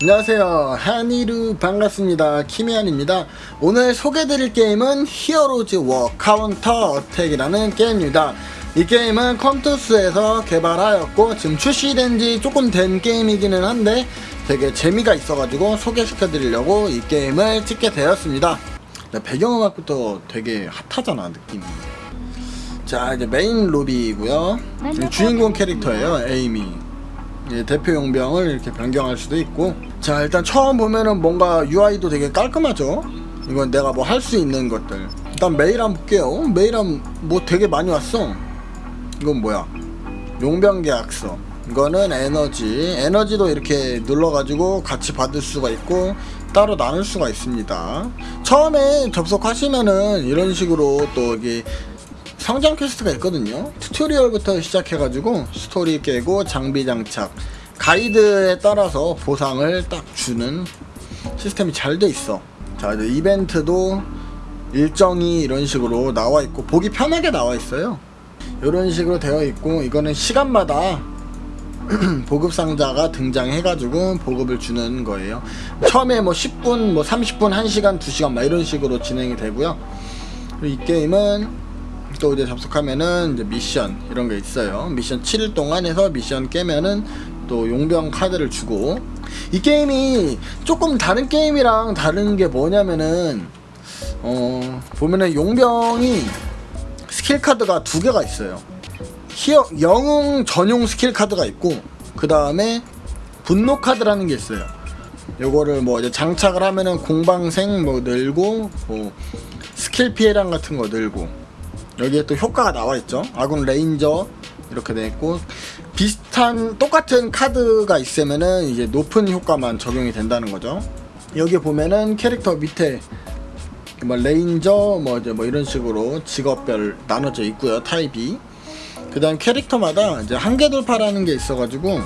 안녕하세요. 하이루 반갑습니다. 키미안입니다. 오늘 소개드릴 게임은 히어로즈 워 카운터 어택이라는 게임입니다. 이 게임은 컴투스에서 개발하였고 지금 출시된 지 조금 된 게임이기는 한데 되게 재미가 있어가지고 소개시켜 드리려고 이 게임을 찍게 되었습니다. 네, 배경음악부터 되게 핫하잖아 느낌이. 자 이제 메인 로비이고요. 주인공 캐릭터예요. 에이미. 예, 대표 용병을 이렇게 변경할 수도 있고 자 일단 처음 보면은 뭔가 UI도 되게 깔끔하죠? 이건 내가 뭐 할 수 있는 것들. 일단 메일 한번 볼게요. 메일 한뭐 되게 많이 왔어. 이건 뭐야? 용병 계약서. 이거는 에너지. 에너지도 이렇게 눌러가지고 같이 받을 수가 있고 따로 나눌 수가 있습니다. 처음에 접속하시면은 이런 식으로 또 이게 성장 퀘스트가 있거든요. 튜토리얼부터 시작해가지고 스토리 깨고 장비 장착 가이드에 따라서 보상을 딱 주는 시스템이 잘 돼 있어. 자 이제 이벤트도 일정이 이런 식으로 나와 있고 보기 편하게 나와 있어요. 이런 식으로 되어 있고 이거는 시간마다 보급 상자가 등장해 가지고 보급을 주는 거예요. 처음에 뭐 10분 뭐 30분 1시간 2시간 막 이런 식으로 진행이 되고요. 이 게임은 또 이제 접속하면은 이제 미션 이런 게 있어요. 미션 7일 동안 해서 미션 깨면은 또 용병 카드를 주고 이 게임이 조금 다른 게임이랑 다른 게 뭐냐면은 어 보면은 용병이 스킬 카드가 두 개가 있어요. 히어 영웅 전용 스킬 카드가 있고 그 다음에 분노 카드라는 게 있어요. 요거를 뭐 이제 장착을 하면은 공방생 뭐 늘고 뭐 스킬 피해량 같은 거 늘고 여기에 또 효과가 나와 있죠 아군 레인저 이렇게 돼 있고 비슷한 똑같은 카드가 있으면은 이제 높은 효과만 적용이 된다는 거죠. 여기 보면은 캐릭터 밑에 뭐 레인저 뭐 이제 뭐 이런 식으로 직업별 나눠져 있고요 타입이. 그 다음 캐릭터마다 이제 한계 돌파라는 게 있어가지고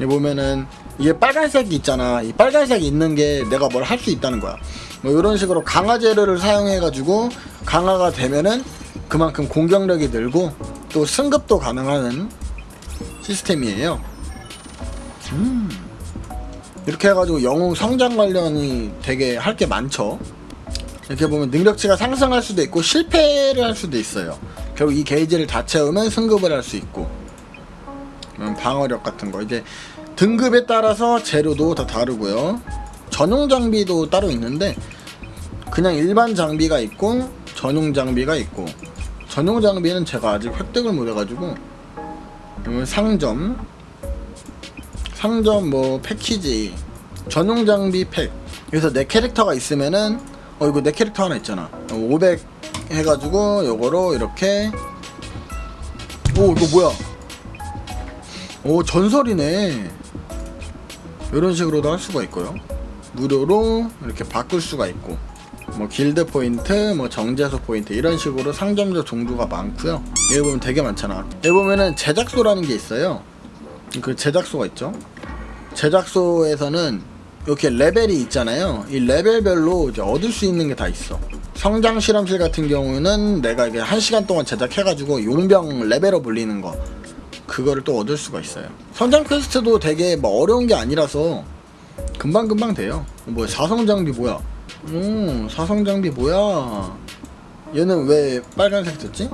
여기 보면은 이게 빨간색이 있잖아. 이 빨간색이 있는 게 내가 뭘 할 수 있다는 거야. 뭐 이런 식으로 강화 재료를 사용해 가지고 강화가 되면은 그만큼 공격력이 늘고 또 승급도 가능한 시스템이에요. 음. 이렇게 해가지고 영웅 성장 관련이 되게 할 게 많죠. 이렇게 보면 능력치가 상승할 수도 있고 실패를 할 수도 있어요. 결국 이 게이지를 다 채우면 승급을 할 수 있고. 방어력 같은 거. 이제 등급에 따라서 재료도 다 다르고요. 전용 장비도 따로 있는데 그냥 일반 장비가 있고 전용 장비가 있고. 전용 장비는 제가 아직 획득을 못해가지고 상점. 상점 뭐 패키지 전용 장비 팩. 여기서 내 캐릭터가 있으면은 어 이거 내 캐릭터 하나 있잖아. 500 해가지고 요거로 이렇게. 오 이거 뭐야? 오 전설이네. 이런 식으로도 할 수가 있고요. 무료로 이렇게 바꿀 수가 있고 뭐 길드 포인트, 뭐 정제소 포인트 이런 식으로 상점적 종류가 많고요. 여기 보면 되게 많잖아. 여기 보면은 제작소라는 게 있어요. 그 제작소가 있죠. 제작소에서는 이렇게 레벨이 있잖아요. 이 레벨별로 이제 얻을 수 있는 게 다 있어. 성장 실험실 같은 경우는 내가 이게 한 시간 동안 제작해가지고 용병 레벨업 올리는 거 그거를 또 얻을 수가 있어요. 성장 퀘스트도 되게 뭐 어려운 게 아니라서 금방금방 돼요. 뭐 사성 장비 뭐야? 오 사성 장비 뭐야? 얘는 왜 빨간색 됐지?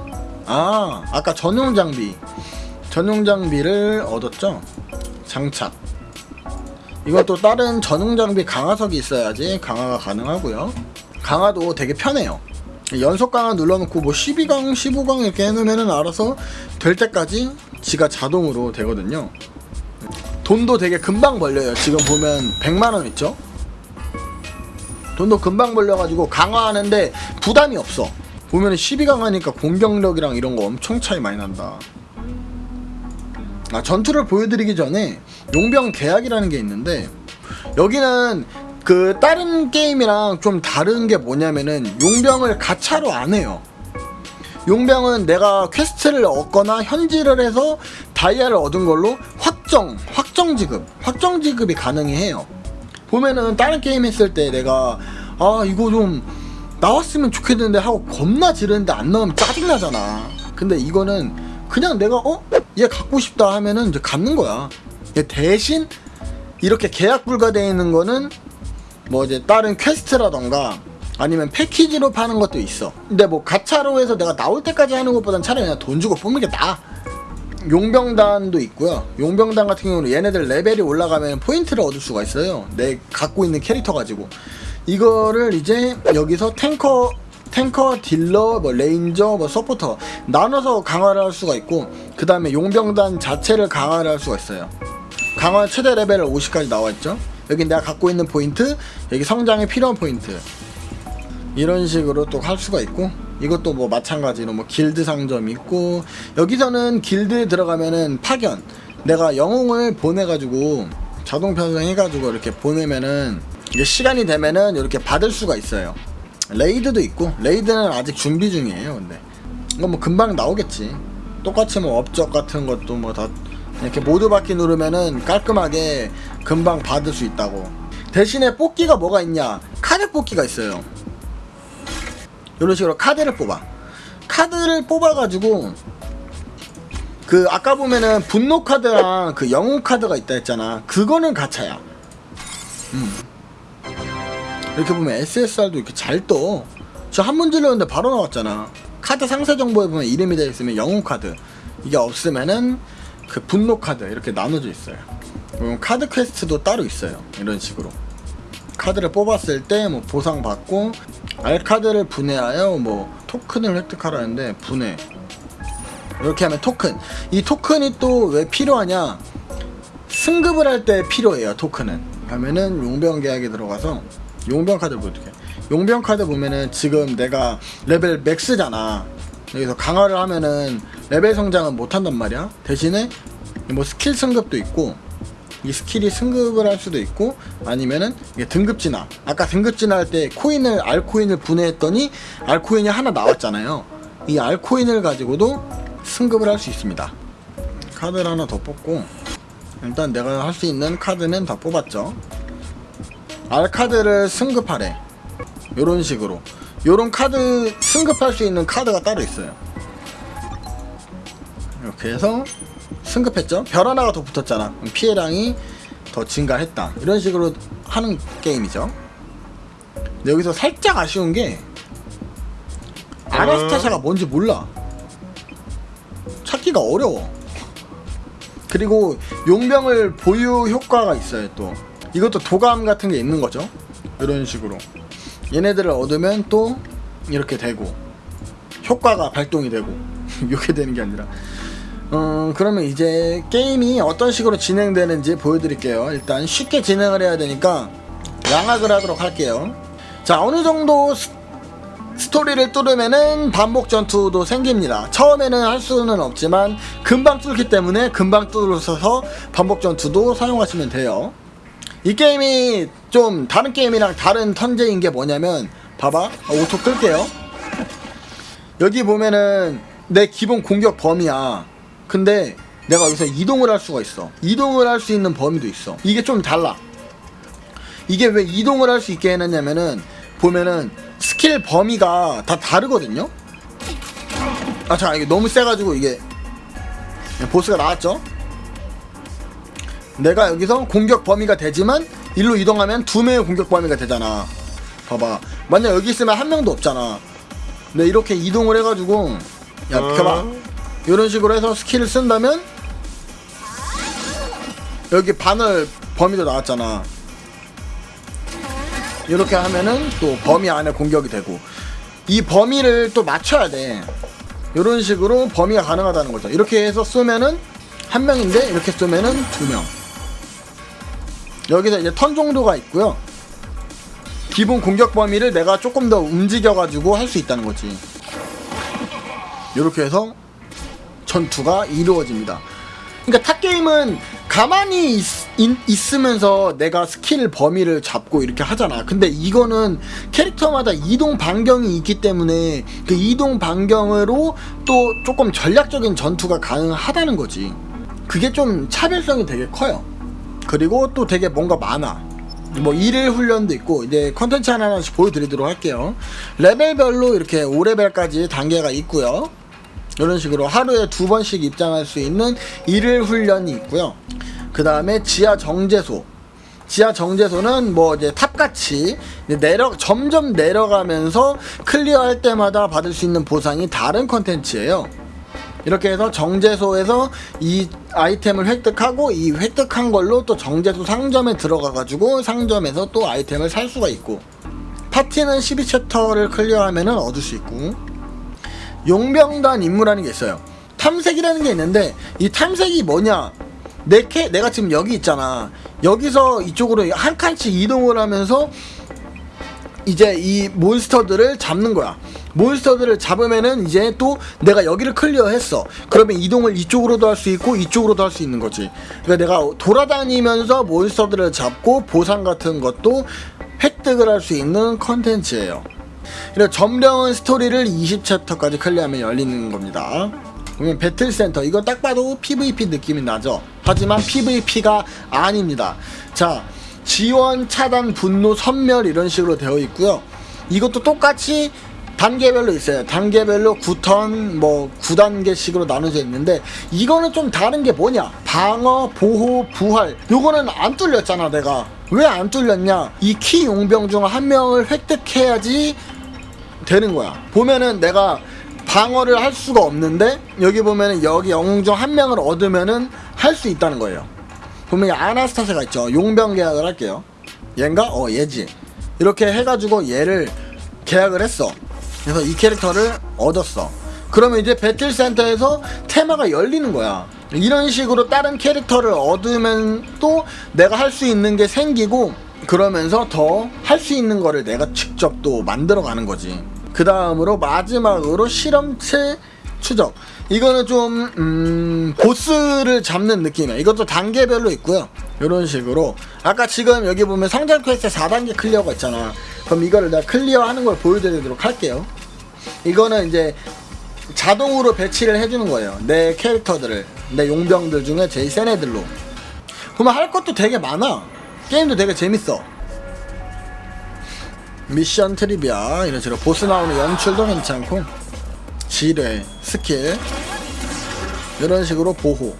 아 아까 전용 장비. 전용 장비를 얻었죠? 장착. 이것도 다른 전용 장비 강화석이 있어야지 강화가 가능하고요. 강화도 되게 편해요. 연속 강화 눌러놓고 뭐 12강 15강 이렇게 해놓으면 알아서 될 때까지 지가 자동으로 되거든요. 돈도 되게 금방 벌려요. 지금 보면 100만원 있죠 돈도 금방 벌려가지고 강화하는데 부담이 없어. 보면 12강 하니까 공격력이랑 이런 거 엄청 차이 많이 난다. 아 전투를 보여드리기 전에 용병 계약이라는 게 있는데 여기는 그 다른 게임이랑 좀 다른 게 뭐냐면은 용병을 가차로 안 해요. 용병은 내가 퀘스트를 얻거나 현질을 해서 다이아를 얻은 걸로 확정 확정 지급 확정 지급이 가능해요 보면은 다른 게임 했을 때 내가 아 이거 좀 나왔으면 좋겠는데 하고 겁나 지르는데 안 나오면 짜증나잖아. 근데 이거는 그냥 내가 어? 얘 갖고 싶다 하면은 이제 갖는 거야. 대신 이렇게 계약 불가되어 있는 거는 뭐 이제 다른 퀘스트라던가 아니면 패키지로 파는 것도 있어. 근데 뭐 가차로 해서 내가 나올 때까지 하는 것보단 차라리 그냥 돈 주고 뽑는 게 나아 용병단도 있고요. 용병단 같은 경우는 얘네들 레벨이 올라가면 포인트를 얻을 수가 있어요. 내 갖고 있는 캐릭터 가지고. 이거를 이제 여기서 탱커 탱커, 딜러, 뭐 레인저, 뭐 서포터 나눠서 강화를 할 수가 있고 그 다음에 용병단 자체를 강화를 할 수가 있어요. 강화 최대 레벨 50까지 나와있죠. 여기 내가 갖고 있는 포인트 여기 성장에 필요한 포인트. 이런 식으로 또 할 수가 있고 이것도 뭐 마찬가지로 뭐 길드 상점 있고 여기서는 길드에 들어가면은 파견. 내가 영웅을 보내가지고 자동 편성해가지고 이렇게 보내면은 이게 시간이 되면은 이렇게 받을 수가 있어요. 레이드도 있고 레이드는 아직 준비 중이에요 근데. 이거 뭐 금방 나오겠지. 똑같이 뭐 업적 같은 것도 뭐 다 이렇게 모두 받기 누르면은 깔끔하게 금방 받을 수 있다고. 대신에 뽑기가 뭐가 있냐? 카드 뽑기가 있어요 이런 식으로 카드를 뽑아. 카드를 뽑아가지고 그 아까 보면은 분노 카드랑 그 영웅 카드가 있다 했잖아. 그거는 가차야. 음. 이렇게 보면 SSR도 이렇게 잘떠 저 한 번 질렀는데 바로 나왔잖아. 카드 상세 정보에 보면 이름이 되어 있으면 영웅 카드. 이게 없으면은 그 분노 카드 이렇게 나눠져 있어요. 카드 퀘스트도 따로 있어요. 이런 식으로 카드를 뽑았을 때 뭐 보상 받고 R 카드를 분해하여 뭐 토큰을 획득하라는데 분해. 이렇게 하면 토큰. 이 토큰이 또 왜 필요하냐? 승급을 할 때 필요해요 토큰은. 하면은 용병 계약에 들어가서 용병 카드 보여줄게 용병 카드 보면은 지금 내가 레벨 max잖아. 여기서 강화를 하면은 레벨 성장은 못한단 말이야. 대신에 뭐 스킬 승급도 있고 이 스킬이 승급을 할 수도 있고 아니면은 등급 진화 아까 등급 진화할 때 코인을 R코인을 분해했더니 R코인이 하나 나왔잖아요. 이 R코인을 가지고도 승급을 할 수 있습니다. 카드를 하나 더 뽑고 일단 내가 할 수 있는 카드는 다 뽑았죠. 알카드를 승급하래. 요런 식으로. 요런 카드 승급할 수 있는 카드가 따로 있어요. 이렇게 해서 승급했죠? 별 하나가 더 붙었잖아. 피해량이 더 증가했다. 이런 식으로 하는 게임이죠. 근데 여기서 살짝 아쉬운 게 아나스타샤가 뭔지 몰라. 찾기가 어려워. 그리고 용병을 보유 효과가 있어요 또. 이것도 도감 같은 게 있는 거죠. 이런 식으로. 얘네들을 얻으면 또 이렇게 되고 효과가 발동이 되고 이렇게 되는 게 아니라 음, 그러면 이제 게임이 어떤 식으로 진행되는지 보여드릴게요. 일단 쉽게 진행을 해야 되니까 양학을 하도록 할게요. 자, 어느 정도 스, 스토리를 뚫으면은 반복 전투도 생깁니다. 처음에는 할 수는 없지만 금방 뚫기 때문에 금방 뚫어서 반복 전투도 사용하시면 돼요. 이 게임이 좀 다른 게임이랑 다른 턴제인 게 뭐냐면 봐봐 어, auto 끌게요. 여기 보면은 내 기본 공격 범위야. 근데 내가 여기서 이동을 할 수가 있어. 이동을 할 수 있는 범위도 있어. 이게 좀 달라. 이게 왜 이동을 할 수 있게 해놨냐면은 보면은 스킬 범위가 다 다르거든요? 아 잠깐 이게 너무 세가지고 이게 보스가 나왔죠? 내가 여기서 공격 범위가 되지만 일로 이동하면 두 명의 공격 범위가 되잖아. 봐봐. 만약 여기 있으면 한 명도 없잖아. 근데 이렇게 이동을 해가지고 야 비켜봐 이런 식으로 해서 스킬을 쓴다면 여기 바늘 범위도 나왔잖아. 이렇게 하면은 또 범위 안에 공격이 되고. 이 범위를 또 맞춰야 돼. 이런 식으로 범위가 가능하다는 거죠. 이렇게 해서 쏘면은 한 명인데 이렇게 쏘면은 두명. 여기서 이제 턴 정도가 있고요. 기본 공격 범위를 내가 조금 더 움직여 가지고 할 수 있다는 거지. 이렇게 해서 전투가 이루어집니다. 그러니까 탑게임은 가만히 있, 으면서 내가 스킬 범위를 잡고 이렇게 하잖아. 근데 이거는 캐릭터마다 이동 반경이 있기 때문에 그 이동 반경으로 또 조금 전략적인 전투가 가능하다는 거지. 그게 좀 차별성이 되게 커요. 그리고 또 되게 뭔가 많아. 뭐 일일 훈련도 있고 이제 컨텐츠 하나씩 보여드리도록 할게요. 레벨별로 이렇게 5레벨까지 단계가 있고요. 이런 식으로 하루에 두 번씩 입장할 수 있는 일일 훈련이 있고요. 그 다음에 지하 정제소 지하 정제소는 뭐 이제 탑같이 내려 점점 내려가면서 클리어할 때마다 받을 수 있는 보상이 다른 컨텐츠예요. 이렇게 해서 정제소에서 이 아이템을 획득하고 이 획득한 걸로 또 정제소 상점에 들어가 가지고 상점에서 또 아이템을 살 수가 있고 파티는 12챕터를 클리어하면은 얻을 수 있고 용병단 임무라는 게 있어요. 탐색이라는 게 있는데 이 탐색이 뭐냐? 내 캐, 내가 지금 여기 있잖아. 여기서 이쪽으로 한 칸씩 이동을 하면서 이제 이 몬스터들을 잡는 거야. 몬스터들을 잡으면은 이제 또 내가 여기를 클리어했어. 그러면 이동을 이쪽으로도 할 수 있고 이쪽으로도 할 수 있는 거지. 그러니까 내가 돌아다니면서 몬스터들을 잡고 보상 같은 것도 획득을 할 수 있는 컨텐츠예요. 그리고 점령은 스토리를 20챕터까지 클리어하면 열리는 겁니다. 그러면 배틀센터 이거 딱 봐도 PVP 느낌이 나죠. 하지만 PVP가 아닙니다. 자 지원 차단 분노 섬멸 이런 식으로 되어 있고요. 이것도 똑같이 단계별로 있어요. 단계별로 9턴 뭐 9단계식으로 나눠져 있는데 이거는 좀 다른 게 뭐냐? 방어, 보호, 부활. 요거는 안 뚫렸잖아, 내가. 왜 안 뚫렸냐? 이 키 용병 중 한 명을 획득해야지 되는 거야. 보면은 내가 방어를 할 수가 없는데 여기 보면은 여기 영웅 중 한 명을 얻으면은 할 수 있다는 거예요. 보면 이 아나스타세가 있죠. 용병 계약을 할게요. 얘인가? 어 얘지. 이렇게 해가지고 얘를 계약을 했어. 그래서 이 캐릭터를 얻었어. 그러면 이제 배틀센터에서 테마가 열리는 거야. 이런 식으로 다른 캐릭터를 얻으면 또 내가 할 수 있는 게 생기고 그러면서 더 할 수 있는 거를 내가 직접 또 만들어 가는 거지. 그 다음으로 마지막으로 실험체 추적. 이거는 좀, 음, 보스를 잡는 느낌이야. 이것도 단계별로 있고요. 이런 식으로. 아까 지금 여기 보면 성장 퀘스트 4단계 클리어가 있잖아. 그럼 이거를 내가 클리어 하는 걸 보여드리도록 할게요. 이거는 이제 자동으로 배치를 해주는 거예요. 내 캐릭터들을. 내 용병들 중에 제일 센 애들로. 그러면 할 것도 되게 많아. 게임도 되게 재밌어. 미션 트리비아 이런 식으로 보스 나오는 연출도 괜찮고 지뢰 스킬 이런 식으로 보호.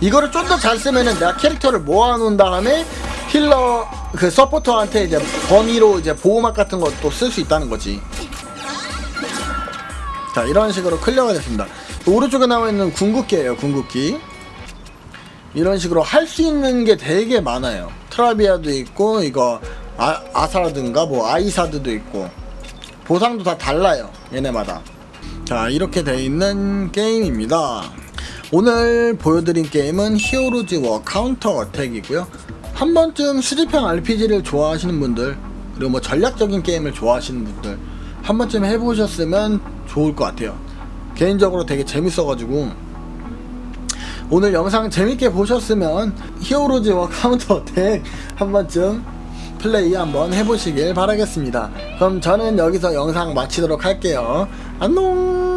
이거를 좀 더 잘 쓰면은 내가 캐릭터를 모아놓은 다음에 healer 그 서포터한테 이제 범위로 이제 보호막 같은 것도 쓸 수 있다는 거지. 자 이런 식으로 클리어가 됐습니다. 오른쪽에 나와 있는 궁극기예요 궁극기. 이런 식으로 할 수 있는 게 되게 많아요 트라비아도 있고 이거 아, 아사라든가 뭐 아이사드도 있고. 보상도 다 달라요 얘네마다. 자 이렇게 돼 있는 게임입니다. 오늘 보여드린 게임은 히어로즈 워 카운터 어택이고요. 한 번쯤 수집형 RPG를 좋아하시는 분들 그리고 뭐 전략적인 게임을 좋아하시는 분들 한 번쯤 해보셨으면 좋을 것 같아요. 개인적으로 되게 재밌어가지고 오늘 영상 재밌게 보셨으면 히어로즈 워 카운터 어택 한 번쯤 플레이 한번 해보시길 바라겠습니다. 그럼 저는 여기서 영상 마치도록 할게요. 안녕!